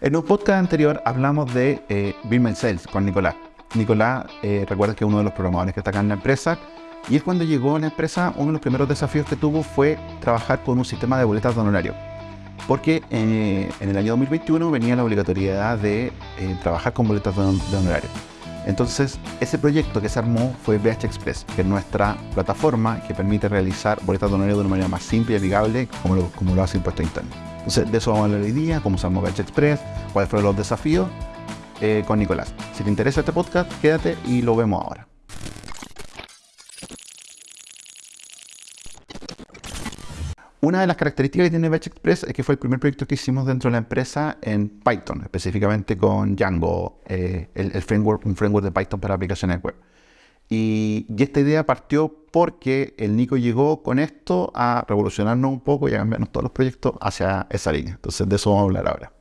En un podcast anterior hablamos de eh, Build Sales con Nicolás. Nicolás, eh, recuerda que es uno de los programadores que está acá en la empresa. Y es cuando llegó a la empresa, uno de los primeros desafíos que tuvo fue trabajar con un sistema de boletas de honorario. Porque eh, en el año 2021 venía la obligatoriedad de eh, trabajar con boletas de, de honorario. Entonces, ese proyecto que se armó fue BH Express, que es nuestra plataforma que permite realizar boletas de honorario de una manera más simple y amigable, como lo, como lo hace Impuesto Interno. Entonces, de eso vamos a hablar hoy día, cómo usamos BH Express, cuáles fueron los desafíos eh, con Nicolás. Si te interesa este podcast, quédate y lo vemos ahora. Una de las características que tiene Batch Express es que fue el primer proyecto que hicimos dentro de la empresa en Python, específicamente con Django, eh, el, framework, un framework de Python para aplicaciones web. Y, esta idea partió porque el Nico llegó con esto a revolucionarnos un poco y a cambiarnos todos los proyectos hacia esa línea. Entonces de eso vamos a hablar ahora.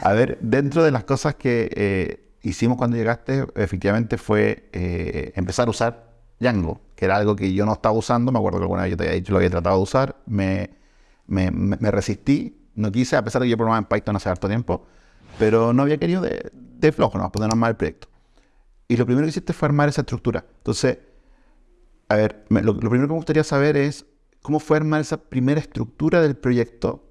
A ver, dentro de las cosas que eh, hicimos cuando llegaste, efectivamente fue eh, empezar a usar Django, que era algo que yo no estaba usando. Me acuerdo que alguna vez yo te había dicho lo había tratado de usar. Me, resistí, no quise, a pesar de que yo programaba en Python hace harto tiempo, pero no había querido de, flojo, no, poder armar el proyecto. Y lo primero que hiciste fue armar esa estructura. Entonces, a ver, lo, primero que me gustaría saber es cómo fue armar esa primera estructura del proyecto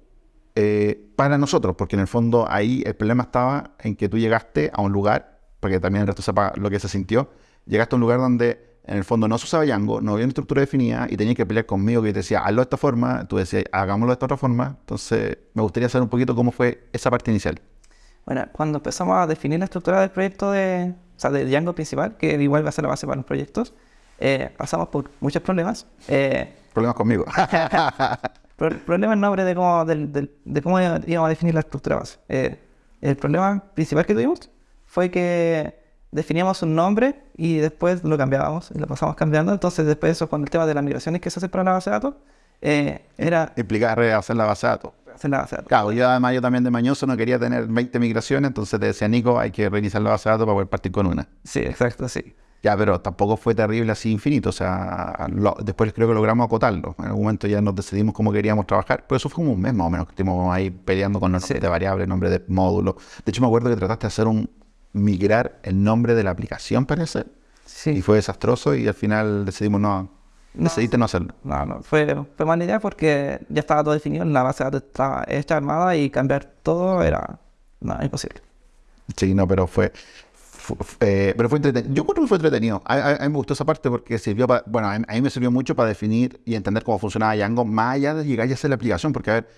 eh, para nosotros, porque en el fondo ahí el problema estaba en que tú llegaste a un lugar, para que también el resto sepa lo que se sintió, llegaste a un lugar donde en el fondo no se usaba Django, no había una estructura definida y tenías que pelear conmigo que te decía, hazlo de esta forma, tú decías, hagámoslo de esta otra forma. Entonces, me gustaría saber un poquito cómo fue esa parte inicial. Bueno, cuando empezamos a definir la estructura del proyecto de, o sea, de Django principal, que igual va a ser la base para los proyectos, eh, pasamos por muchos problemas. Eh, problemas conmigo. Pro problema en nombre de cómo, de, de, de, cómo íbamos a definir la estructura base. Eh, el problema principal que tuvimos fue que definíamos un nombre y después lo cambiábamos y lo pasamos cambiando. Entonces, después eso, con el tema de las migraciones que se hace para la base de datos, eh, era... Implicar hacer la base de datos. Hacer la base de datos. Claro, yo además yo también de mañoso no quería tener 20 migraciones, entonces te decía, Nico, hay que reiniciar la base de datos para poder partir con una. Sí, exacto, sí. Ya, pero tampoco fue terrible así infinito. O sea, lo, después creo que logramos acotarlo. En algún momento ya nos decidimos cómo queríamos trabajar. Pero eso fue como un mes más o menos que estuvimos ahí peleando con los nombres sí. de variables, nombre de módulo. De hecho, me acuerdo que trataste de hacer un migrar el nombre de la aplicación, parece. Sí. Y fue desastroso y al final decidimos No, decidiste no hacerlo. No, no, fue, fue mala idea porque ya estaba todo definido, la base de datos estaba hecha armada y cambiar todo era no, imposible. Sí, no, pero fue, eh, pero fue entretenido. Yo creo que fue entretenido. A, a, a, mí me gustó esa parte porque sirvió para, bueno, a mí me sirvió mucho para definir y entender cómo funcionaba Django, más allá de llegar y hacer la aplicación. Porque, a ver,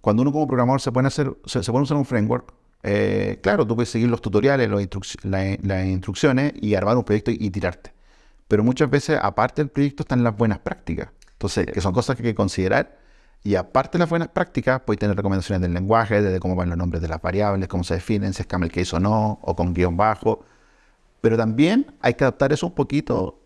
cuando uno como programador se pone a hacer, se, se pone a usar un framework, eh, claro, tú puedes seguir los tutoriales, los instruc la, las instrucciones y armar un proyecto y, y, tirarte. Pero muchas veces, aparte del proyecto, están las buenas prácticas. Entonces, que son cosas que hay que considerar. Y aparte de las buenas prácticas, puedes tener recomendaciones del lenguaje, desde cómo van los nombres de las variables, cómo se definen, si es camel case o no, o con guion bajo. Pero también hay que adaptar eso un poquito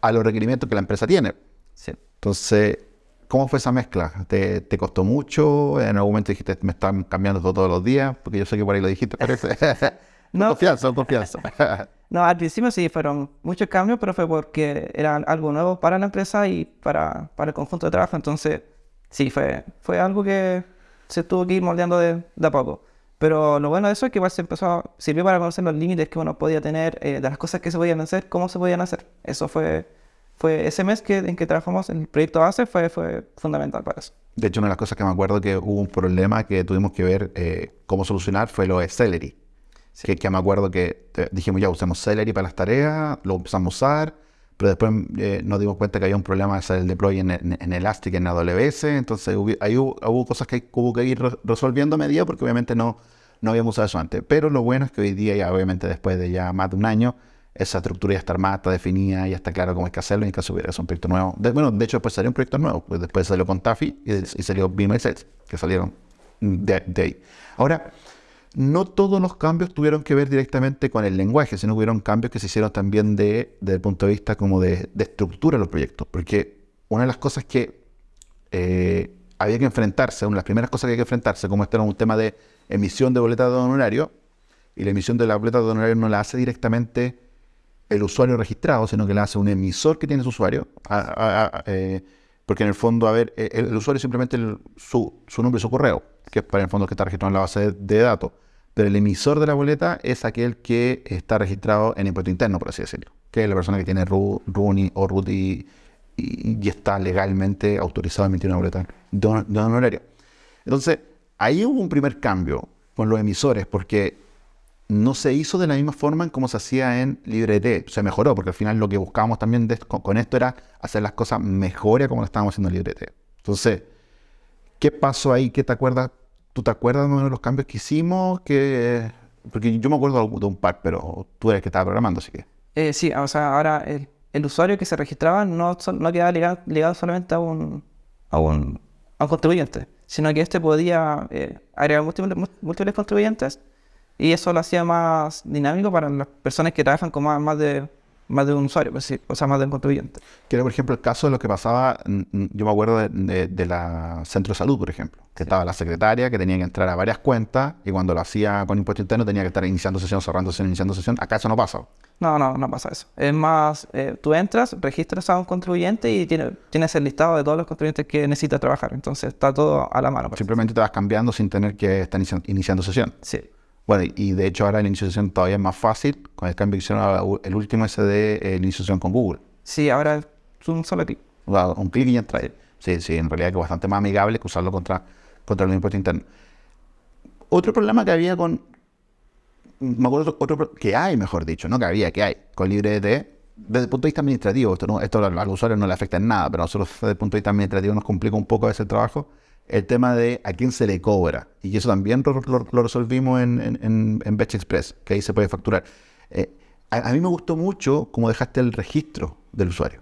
a los requerimientos que la empresa tiene. Sí. Entonces, ¿cómo fue esa mezcla? ¿Te, ¿Te, costó mucho? ¿En algún momento dijiste, me están cambiando todo todos los días? Porque yo sé que por ahí lo dijiste, parece. no. confianza, confianza. no, al principio sí fueron muchos cambios, pero fue porque era algo nuevo para la empresa y para, para el conjunto de trabajo. Entonces, sí, fue, fue algo que se tuvo que ir moldeando de, de a poco. Pero lo bueno de eso es que igual se empezó sirvió para conocer los límites que uno podía tener, eh, de las cosas que se podían hacer, cómo se podían hacer. Eso fue, fue ese mes que, en que trabajamos en el proyecto base fue, fue fundamental para eso. De hecho, una de las cosas que me acuerdo que hubo un problema que tuvimos que ver eh, cómo solucionar fue lo de Celery. Sí. Que, que, me acuerdo que te, dijimos ya usemos Celery para las tareas, lo empezamos a usar, pero después eh, nos dimos cuenta que había un problema de hacer el deploy en, en, en Elastic, en AWS, entonces hubo, ahí hubo, hubo, cosas que hubo que ir resolviendo a medida porque obviamente no, no habíamos usado eso antes. Pero lo bueno es que hoy día, ya obviamente después de ya más de un año, esa estructura ya está armada, está definida, ya está claro cómo hay que hacerlo y hay que subir. Es un proyecto nuevo. De, bueno, de hecho después salió un proyecto nuevo, pues después salió con Taffy y, y salió Beam Sets, que salieron de, de ahí. Ahora, no todos los cambios tuvieron que ver directamente con el lenguaje, sino hubieron cambios que se hicieron también de, desde el punto de vista como de, de, estructura de los proyectos. Porque una de las cosas que eh, había que enfrentarse, una de las primeras cosas que había que enfrentarse, como este era un tema de emisión de boletas de honorario, y la emisión de la boleta de honorario no la hace directamente el usuario registrado, sino que la hace un emisor que tiene su usuario. Eh, Porque en el fondo, a ver, el, el usuario simplemente su, su nombre y su correo, que es para el fondo que está registrado en la base de, datos. Pero el emisor de la boleta es aquel que está registrado en impuesto interno, por así decirlo. Que es la persona que tiene RU, RUNI o RUT y, está legalmente autorizado a emitir una boleta de, de honorario. Entonces, ahí hubo un primer cambio con los emisores, porque no se hizo de la misma forma en como se hacía en LibreT. Se mejoró, porque al final lo que buscábamos también de- con, con esto era hacer las cosas mejor a como lo estábamos haciendo en LibreT. Entonces, ¿qué pasó ahí? ¿Qué te acuerdas? ¿Tú te acuerdas más o menos de los cambios que hicimos? Que... Porque yo me acuerdo de un par, pero tú eres el que estaba programando, así que... Eh, sí, o sea, ahora el, el usuario que se registraba no, no quedaba ligado, ligado solamente a un, a, un, a un contribuyente, sino que este podía eh, agregar múltiples, múltiples contribuyentes y eso lo hacía más dinámico para las personas que trabajan con más, más, de, más de un usuario, pues sí, o sea, más de un contribuyente. Que era, por ejemplo, el caso de lo que pasaba, yo me acuerdo de, de- de la centro de salud, por ejemplo, que estaba la secretaria que tenía que entrar a varias cuentas y cuando lo hacía con impuesto interno tenía que estar iniciando sesión, cerrando sesión, iniciando sesión. Acá eso no pasa. No, no, no pasa eso. Es más, eh, tú entras, registras a un contribuyente y tiene, tienes el listado de todos los contribuyentes que necesita trabajar. Entonces está todo a la mano. así Simplemente te vas cambiando sin tener que estar inici- iniciando sesión. Sí. Bueno, y- de hecho ahora la iniciación todavía es más fácil con el cambio que hicieron el último ese de eh, iniciación con Google. Sí, ahora es un solo clic. Un clic y ya entra. Sí, sí, en realidad que es bastante más amigable que usarlo contra, contra el impuesto interno. Otro problema que había con. Me acuerdo otro, que hay, mejor dicho, no que había, que hay con LibreT, desde el punto de vista administrativo, esto, no, esto al, al usuario no le afecta en nada, pero a nosotros desde el punto de vista administrativo nos complica un poco ese trabajo, el tema de a quién se le cobra. Y eso también lo, resolvimos en, en, en, Batch Express, que ahí se puede facturar. Eh, a, a mí me gustó mucho cómo dejaste el registro del usuario.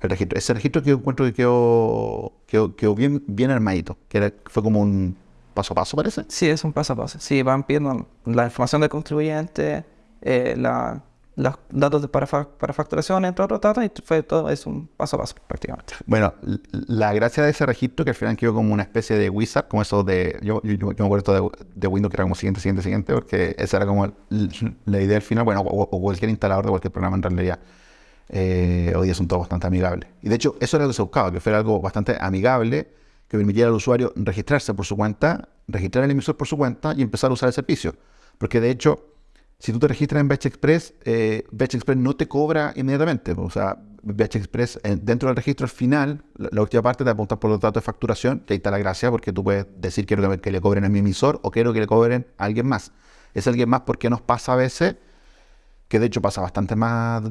El registro. Ese registro que yo encuentro que quedó, quedó, quedó bien, bien armadito, que era- fue como un paso a paso, parece. Sí, es un paso a paso. Sí, van pidiendo la información del contribuyente, eh, la- los datos de para, para facturación, entre otros datos, y fue todo, es un paso a paso prácticamente. Bueno, la gracia de ese registro que al final quedó como una especie de wizard, como eso de. Yo, yo, yo me acuerdo esto de, de Windows que era como siguiente, siguiente, siguiente, porque esa era como la idea al final. Bueno, o, o cualquier instalador de cualquier programa en realidad. eh, hoy día son todos bastante amigables. Y de hecho, eso era lo que se buscaba, que fuera algo bastante amigable, que permitiera al usuario registrarse por su cuenta, registrar el emisor por su cuenta y empezar a usar el servicio. Porque de hecho, si tú te registras en Batch Express, eh, Express no te cobra inmediatamente. O sea, Batch Express, eh, dentro del registro al final, la, la última parte te apunta por los datos de facturación, que ahí está la gracia, porque tú puedes decir quiero que, que le cobren a mi emisor o quiero que le cobren a alguien más. Es alguien más porque nos pasa a veces, que de hecho pasa bastante más,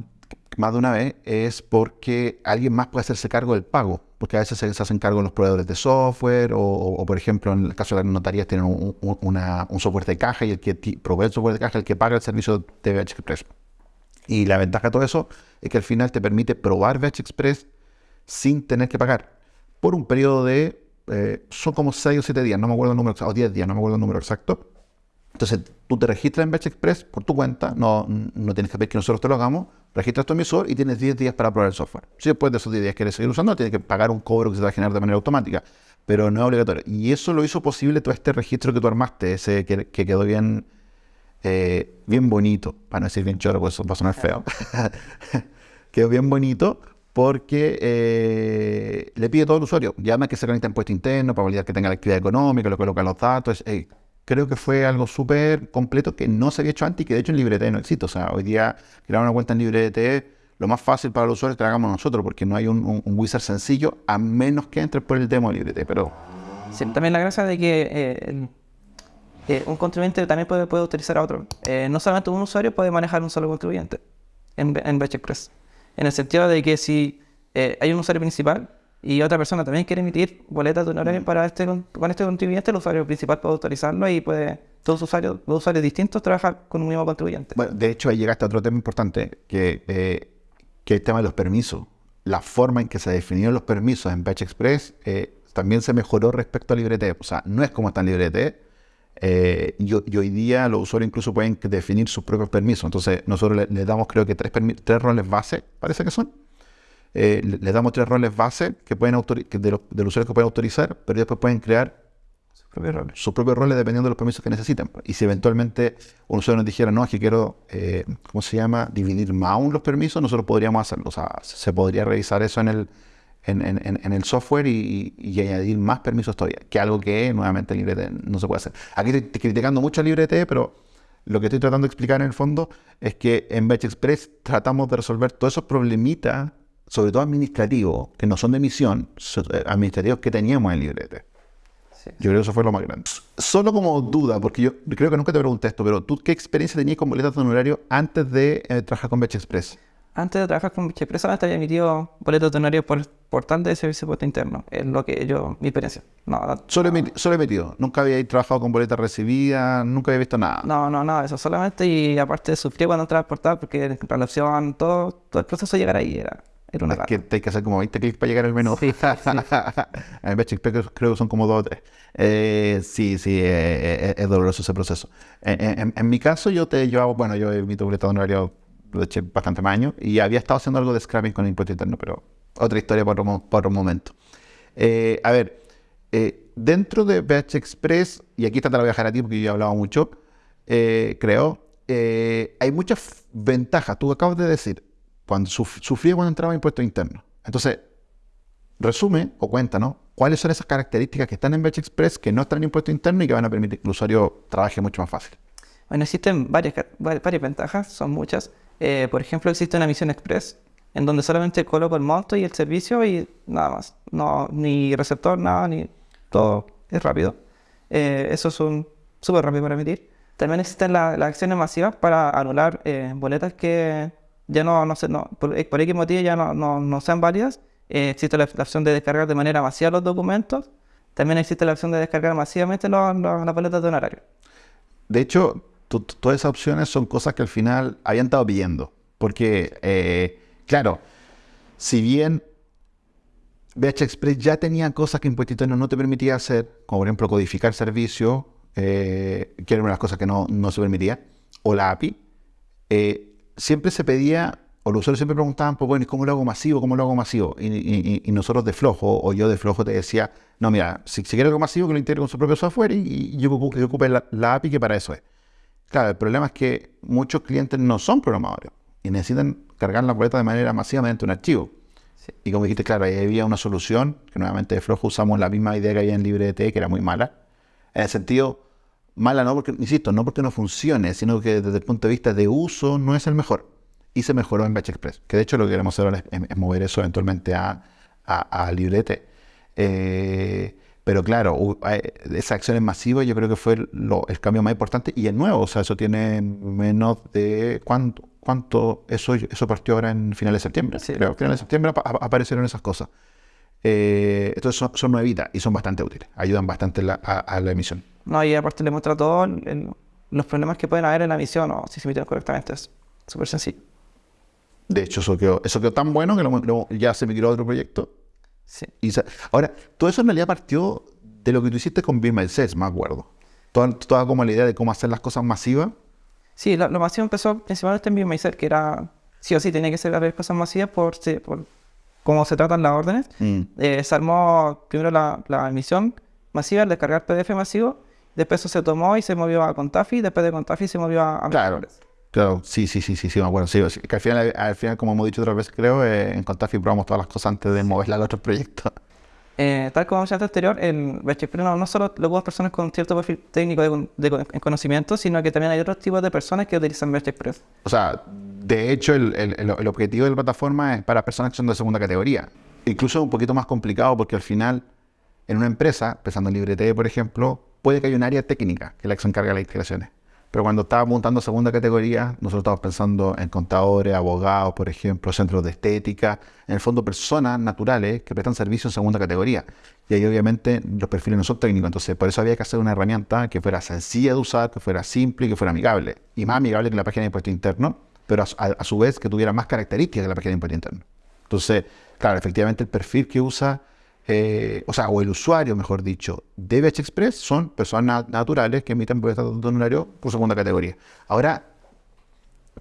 más de una vez, es porque alguien más puede hacerse cargo del pago. Porque a veces se, hacen cargo los proveedores de software o, o, o, por ejemplo, en el caso de las notarías tienen un, software de caja y el que provee el software de caja es el que paga el servicio de VH Express. Y la ventaja de todo eso es que al final te permite probar VH Express sin tener que pagar por un periodo de, eh, son como 6 o 7 días, no me acuerdo el número o 10 días, no me acuerdo el número exacto. Entonces, tú te registras en Batch Express por tu cuenta, no, no tienes que pedir que nosotros te lo hagamos, registras tu emisor y tienes 10 días para probar el software. Si después de esos 10 días quieres seguir usando, tienes que pagar un cobro que se te va a generar de manera automática, pero no es obligatorio. Y eso lo hizo posible todo este registro que tú armaste, ese que, que quedó bien, eh, bien bonito, para no decir bien choro, porque eso va a sonar feo. quedó bien bonito porque eh, le pide todo al usuario. Llama que se conecta en puesto interno para validar que tenga la actividad económica, lo coloca los datos. eh, creo que fue algo súper completo que no se había hecho antes y que de hecho en LibreT no existe. O sea, hoy día crear una cuenta en LibreT, lo más fácil para los usuarios es que lo hagamos nosotros porque no hay un, wizard sencillo a menos que entres por el demo de LibreT. Pero Sí, también la gracia de que eh, eh, un contribuyente también puede, utilizar a otro. Eh, no solamente un usuario puede manejar un solo contribuyente en, en Batch Express. En el sentido de que si hay un usuario principal y otra persona también quiere emitir boletas de honorario para este, con este contribuyente, el usuario principal puede autorizarlo y puede todos usuarios, dos usuarios distintos trabajar con un mismo contribuyente. Bueno, de hecho, ahí llegaste a otro tema importante, que, eh, que es el tema de los permisos. La forma en que se definieron los permisos en Batch Express eh, también se mejoró respecto a LibreT. O sea, no es como está en LibreT. eh, y, ho- y hoy día los usuarios incluso pueden definir sus propios permisos. Entonces, nosotros le, le damos, creo que tres, tres roles base, parece que son. Eh, le, le damos tres roles base que pueden que de los, de los usuarios que pueden autorizar, pero después pueden crear Sus propios roles. sus propios roles dependiendo de los permisos que necesiten. Y si eventualmente un usuario nos dijera, no, es que quiero, eh, ¿cómo se llama? Dividir más aún los permisos, nosotros podríamos hacerlo. O sea, se podría revisar eso en el, en, en- en el software y, y añadir más permisos todavía, que algo que nuevamente en LibreT no se puede hacer. Aquí estoy criticando mucho a LibreT, pero lo que estoy tratando de explicar en el fondo es que en Batch Express tratamos de resolver todos esos problemitas, sobre todo administrativos, que no son de emisión, so- eh, administrativos que teníamos en LibreT. Sí. Yo creo que eso fue lo más grande. Solo como duda, porque yo creo que nunca te pregunté esto, pero ¿tú qué experiencia tenías con boletas de honorario antes de eh, trabajar con Batch Express? Antes de trabajar con Express solamente había emitido boletos de honorario por portal de servicio de puesto interno. Es lo que yo, mi experiencia. No, no, Solo, emiti- solo emitido. Nunca había trabajado con boletas recibidas, nunca había visto nada. no, no, nada eso. Solamente y aparte sufrí cuando entraba al portal porque en relación, todo, todo el proceso de llegar ahí era, era una Es que hay que hacer como 20 clics para llegar al menú. Sí, sí, en Batch Express creo que son como 2 o 3. Eh, sí, sí, eh, eh, es doloroso ese proceso. En, en- en mi caso, yo te llevaba, bueno, yo emito boletas de honorario lo eché bastante más años y había estado haciendo algo de scrapping con el impuesto interno, pero otra historia para otro, mo- para otro momento. A ver, dentro de BH Express, y aquí esta te la voy a dejar a ti porque yo he hablado mucho, creo, hay muchas ventajas. Tú acabas de decir, cuando suf- sufrí cuando entraba impuesto interno. Entonces, resume o cuéntanos cuáles son esas características que están en Batch Express que no están en impuesto interno y que van a permitir que el usuario trabaje mucho más fácil. Bueno, existen varias, varias ventajas, son muchas. Eh, por ejemplo, existe una misión express en donde solamente coloco el monto y el servicio y nada más. No, ni receptor, nada, ni todo es rápido. Eh, eso es un súper rápido para emitir. También existen la- las acciones masivas para anular eh, boletas que ya no, no, sé, no por, por X motivo ya no, no, no sean válidas. Eh, existe la, opción de descargar de manera masiva los documentos. También existe la opción de descargar masivamente las boletas de honorario. De hecho, to- to- todas esas opciones son cosas que al final habían estado pidiendo. Porque, eh, claro, si bien BH Express ya tenía cosas que Impuesto Interno no te permitía hacer, como por ejemplo codificar servicios, eh, que era una de las cosas que no, no se permitía, o la API, eh, siempre se pedía, o los usuarios siempre preguntaban, pues bueno, ¿y cómo lo hago masivo? ¿Cómo lo hago masivo? Y, y- y nosotros de flojo, o yo de flojo te decía, no, mira, si, si quiero algo masivo, que lo integre con su propio software y, y yo ocu- que ocupe la, la API que para eso es. Claro, el problema es que muchos clientes no son programadores y necesitan cargar la boleta de manera masiva mediante un archivo. Sí. Y como dijiste, claro, ahí había una solución, que nuevamente de flojo usamos la misma idea que había en LibreT, que era muy mala. En el sentido, mala no porque, insisto, no porque no funcione, sino que desde el punto de vista de uso no es el mejor. Y se mejoró en Batch Express, que de hecho lo que queremos hacer ahora es, es mover eso eventualmente a, a, a LibreT. Eh, pero claro, esas acciones masivas yo creo que fue lo- el cambio más importante y es nuevo, o sea, eso tiene menos de cuánto, cuánto eso, eso partió ahora en finales de septiembre, Sí. creo, finales de septiembre apa- aparecieron esas cosas. Eh, entonces son, son nuevitas y son bastante útiles, ayudan bastante la- a, a la emisión. No, y aparte le muestra todos los problemas que pueden haber en la misión o si se emiten correctamente. Es súper sencillo. De hecho, eso quedó, eso quedó tan bueno que lo- lo- ya se migró a otro proyecto. Sí. Y ahora, todo eso en realidad partió de lo que tú hiciste con Be Myself, me acuerdo. Toda, toda como la idea de cómo hacer las cosas masivas. Sí, lo, lo masivo empezó principalmente en BioMacer, que era sí o sí tenía que ser haber cosas masivas por, por cómo se tratan las órdenes. Eh, se armó primero la, la emisión masiva, el descargar PDF masivo, después eso se tomó y se movió a Contafi, después de Contafi se movió a, a Claro. Claro, sí, sí, sí, sí, sí, me acuerdo. Sí, sí, que al final, al final, como hemos dicho otras veces, creo, eh, en Contafi probamos todas las cosas antes de moverla al otro proyecto. Eh, tal como mencionaste anterior, el Batch Express no, solo lo ocupan personas con cierto perfil técnico de, de con- en conocimiento, sino que también hay otros tipos de personas que utilizan Express. O sea, de hecho, el, el- objetivo de la plataforma es para personas que son de segunda categoría. Incluso es un poquito más complicado porque al final, en una empresa, pensando en LibreT, por ejemplo, puede que haya un área técnica que la que se encarga de las integraciones. Pero cuando estaba montando segunda categoría, nosotros estábamos pensando en contadores, abogados, por ejemplo, centros de estética, en el fondo personas naturales que prestan servicio en segunda categoría. Y ahí obviamente los perfiles no son técnicos, entonces por eso había que hacer una herramienta que fuera sencilla de usar, que fuera simple y que fuera amigable. Y más amigable que la página de impuesto interno, pero a, a- a su vez que tuviera más características que la página de impuesto interno. Entonces, claro, efectivamente el perfil que usa, eh, o sea, o el usuario, mejor dicho, de BH Express son personas na- naturales que emiten boletas de honorario por segunda categoría. Ahora,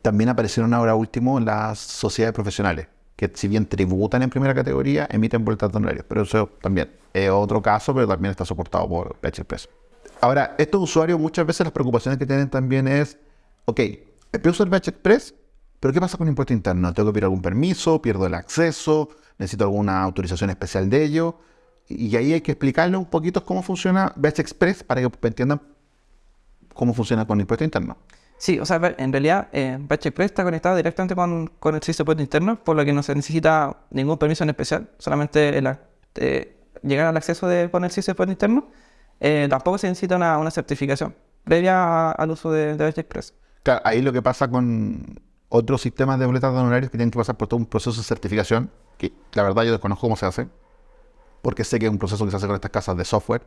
también aparecieron ahora último las sociedades profesionales, que si bien tributan en primera categoría, emiten boletas de honorarios. Pero eso también es otro caso, pero también está soportado por BH Express. Ahora, estos usuarios muchas veces las preocupaciones que tienen también es, ok, empiezo usar BH Express, Pero ¿qué pasa con impuesto interno? ¿Tengo que pedir algún permiso? ¿Pierdo el acceso? ¿Necesito alguna autorización especial de ello? Y ahí hay que explicarle un poquito cómo funciona Batch Express para que entiendan cómo funciona con impuesto interno. Sí, o sea, en realidad eh, Batch Express está conectado directamente con, con el servicio de impuesto interno, por lo que no se necesita ningún permiso en especial, solamente el, eh, llegar al acceso de, con el servicio de impuesto interno. Eh, tampoco se necesita una, una certificación previa al uso de, de Batch Express. Claro, ahí lo que pasa con otros sistemas de boletas de honorarios que tienen que pasar por todo un proceso de certificación, que la verdad yo desconozco cómo se hace, porque sé que es un proceso que se hace con estas casas de software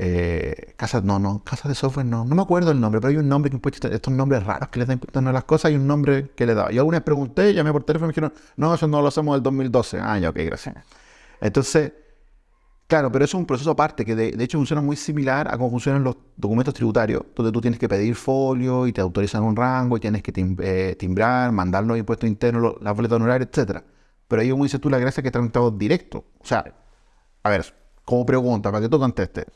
eh, casas, no, no, casas de software, no, no me acuerdo el nombre, pero hay un nombre que impuesto, estos nombres raros que les dan a las cosas, hay un nombre que le da. Yo alguna vez pregunté, llamé por teléfono y me dijeron, no, eso no lo hacemos del 2012. Ah, ya, ok, gracias. Entonces, claro, pero eso es un proceso aparte que de, hecho funciona muy similar a cómo funcionan los documentos tributarios, donde tú tienes que pedir folio y te autorizan un rango y tienes que eh, timbrar, mandar los impuestos internos, las boletas honorarias, etcétera. Pero ahí, como dices tú, la gracia es que está conectado directo. O sea, a ver, como pregunta, para que tú contestes.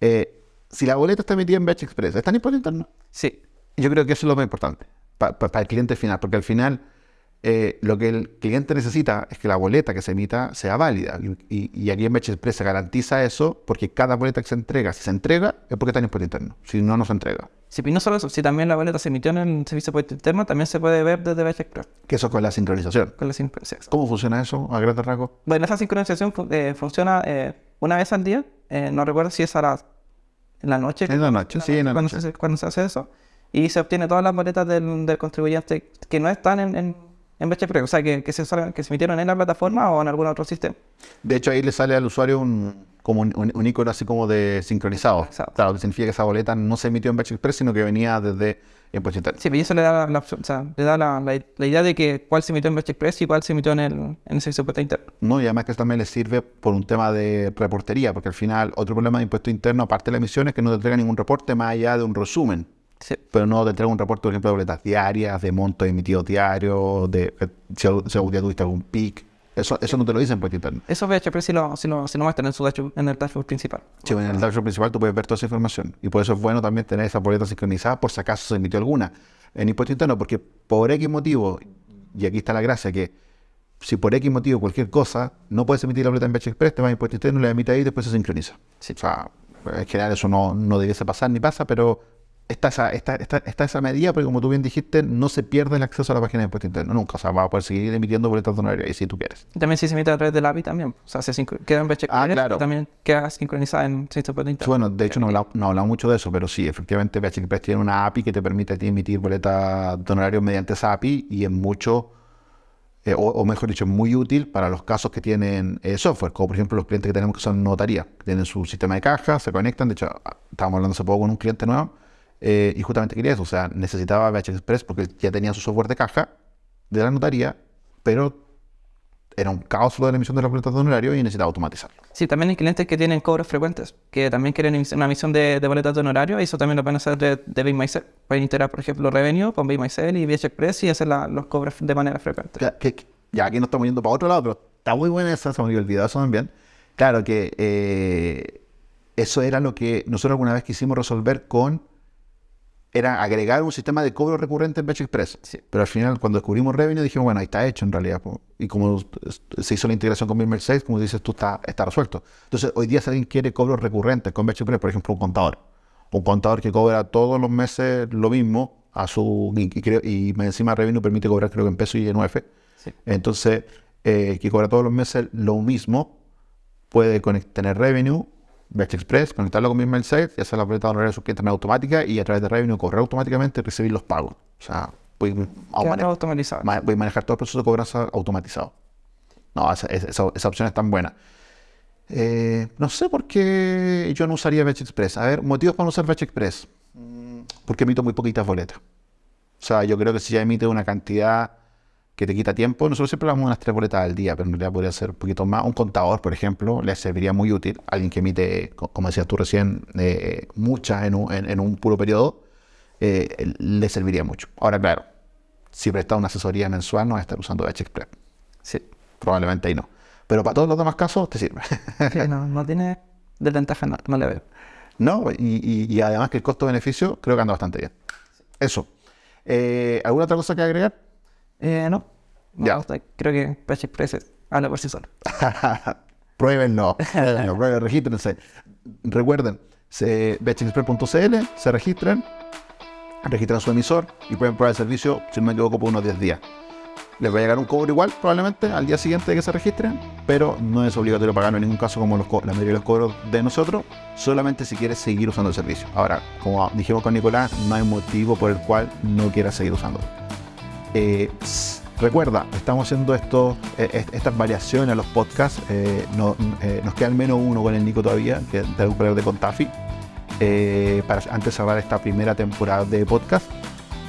Eh, si la boleta está emitida en Batch Express, ¿está en impuesto interno? Sí. Yo creo que eso es lo más importante para el cliente final, porque al final eh, lo que el cliente necesita es que la boleta que se emita sea válida. Y, aquí en Batch Express se garantiza eso porque cada boleta que se entrega, si se entrega, es porque está en impuesto interno. Si no, no se entrega. Y no solo eso, si también la boleta se emitió en el servicio de impuesto interno, también se puede ver desde Batch Express. Que eso con la sincronización. Con la sincronización. ¿Cómo funciona eso a grandes rasgos? Bueno, esa sincronización eh, funciona una vez al día eh, no recuerdo si es a la, en la noche. En la noche, sí, en la cuando noche. Se, cuando se hace eso. Y se obtiene todas las boletas del, del contribuyente que no están en, en, en o sea, que, que, se, que se emitieron en la plataforma o en algún otro sistema. De hecho, ahí le sale al usuario un, como un, icono así como de sincronizado. Exacto. Claro, que significa que esa boleta no se emitió en Batch Express, sino que venía desde impuesto interno. Sí, pero eso le da, la, o sea, le da la, la, idea de que cuál se emitió en Batch Express y cuál se emitió en el, en el servicio de impuesto interno. No, y además que eso también le sirve por un tema de reportería, porque al final otro problema de impuesto interno, aparte de la emisión, es que no te entrega ningún reporte más allá de un resumen. Sí. Pero no te entrega un reporte, por ejemplo, de boletas diarias, de montos emitidos diarios, de si, si algún día tuviste algún pic. Eso, eso no te lo dicen en impuesto interno. Eso BHP sí lo, sí lo, sí lo muestran en, su dashboard, en el dashboard principal. Sí, en el dashboard principal tú puedes ver toda esa información. Y por eso es bueno también tener esa boleta sincronizada por si acaso se emitió alguna en impuesto interno, porque por X motivo, y aquí está la gracia, que si por X motivo cualquier cosa no puedes emitir la boleta en Express, te vas a impuesto interno, la emite ahí y después se sincroniza. Sí. O sea, en general eso no, no debiese pasar ni pasa, pero está esa, está, está, está esa medida, porque como tú bien dijiste, no se pierde el acceso a la página de impuesto interno nunca. O sea, vas a poder seguir emitiendo boletas ahí si tú quieres. También si se emite a través del API también. O sea, se queda en Batch Ah, claro. y también queda sincronizada en servicio de interno. bueno, de hecho no hablamos no hablamos mucho de eso, pero sí, efectivamente Batch Express tiene una API que te permite a ti emitir boletas de honorarios mediante esa API y es mucho, eh, o, o mejor dicho, muy útil para los casos que tienen eh, software, como por ejemplo los clientes que tenemos que son notaría, que tienen su sistema de caja, se conectan, de hecho, estábamos hablando hace poco con un cliente nuevo eh, y justamente quería eso, o sea, necesitaba Batch Express porque ya tenía su software de caja de la notaría, pero era un caos lo de la emisión de las boletas de honorario y necesitaba automatizarlo. Sí, también hay clientes que tienen cobros frecuentes, que también quieren una emisión de, de boletas de honorario, y eso también lo pueden hacer de, de Myself. Pueden integrar, por ejemplo, Revenue con Myself y VH Express y hacer la- los cobros de manera frecuente. Ya, que- ya aquí nos estamos yendo para otro lado, pero está muy buena esa, se me olvidado eso también. Claro que eh, eso era lo que nosotros alguna vez quisimos resolver con, era agregar un sistema de cobro recurrente en Batch Express. Sí. Pero al final, cuando descubrimos Revenue, dijimos, bueno, ahí está hecho en realidad. Y como se hizo la integración con Bill 6, como dices tú, está, está resuelto. Entonces, hoy día si alguien quiere cobros recurrentes con Batch Express, por ejemplo, un contador. Un contador que cobra todos los meses lo mismo a su y, y creo- y encima Revenue permite cobrar creo que en peso y en UF. Sí. Entonces, eh, que cobra todos los meses lo mismo, puede tener Revenue, Batch Express, conectarlo con Bill 6 y hacer la boleta de honorario de su cliente en automática y a través de Revenue cobrar automáticamente y recibir los pagos. O sea, voy a, Queda manejar- automatizado. ma- voy a manejar todo el proceso de cobranza automatizado. No, esa, esa, esa- esa opción es tan buena. Eh, no sé por qué yo no usaría Batch Express. A ver, motivos para no usar Batch Express. Mm, Porque emito muy poquitas boletas. O sea, yo creo que si ya emite una cantidad que te quita tiempo, nosotros siempre hablamos unas tres boletas al día, pero en realidad podría ser un poquito más. Un contador, por ejemplo, le serviría muy útil. Alguien que emite, co- como decías tú recién, eh, muchas en un, en- en un puro periodo, eh, le serviría mucho. Ahora, claro, si presta una asesoría mensual, no va a estar usando Express. Sí. Probablemente ahí no. Pero para todos los demás casos te sirve. Sí, no, no tiene desventaja, no, no le veo. ¿No? Y, y- y además que el costo-beneficio creo que anda bastante bien. Eso. Eh, ¿Alguna otra cosa que agregar? Eh, no. No, Ya. creo que PH Express es- habla por sí solo. Pruébenlo, pruébenlo, regístrense. Recuerden, se, bechexpress.cl, se registran, registran su emisor y pueden probar el servicio, si no me equivoco, por unos 10 días. Les va a llegar un cobro igual, probablemente, al día siguiente de que se registren, pero no es obligatorio pagarlo en ningún caso como los la mayoría de los cobros de nosotros, solamente si quieres seguir usando el servicio. Ahora, como dijimos con Nicolás, no hay motivo por el cual no quieras seguir usándolo. Eh, recuerda, estamos haciendo esto, eh, est- estas variaciones a los podcasts. eh, no- nos queda al menos uno con el Nico todavía, que tengo que hablar de Contafi, para antes de cerrar esta primera temporada de podcast.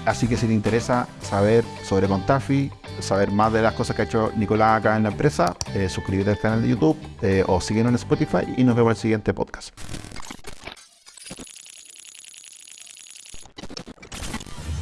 Así que si te interesa saber sobre Contafi, saber más de las cosas que ha hecho Nicolás acá en la empresa, suscríbete al canal de YouTube o síguenos en Spotify y nos vemos en el siguiente podcast.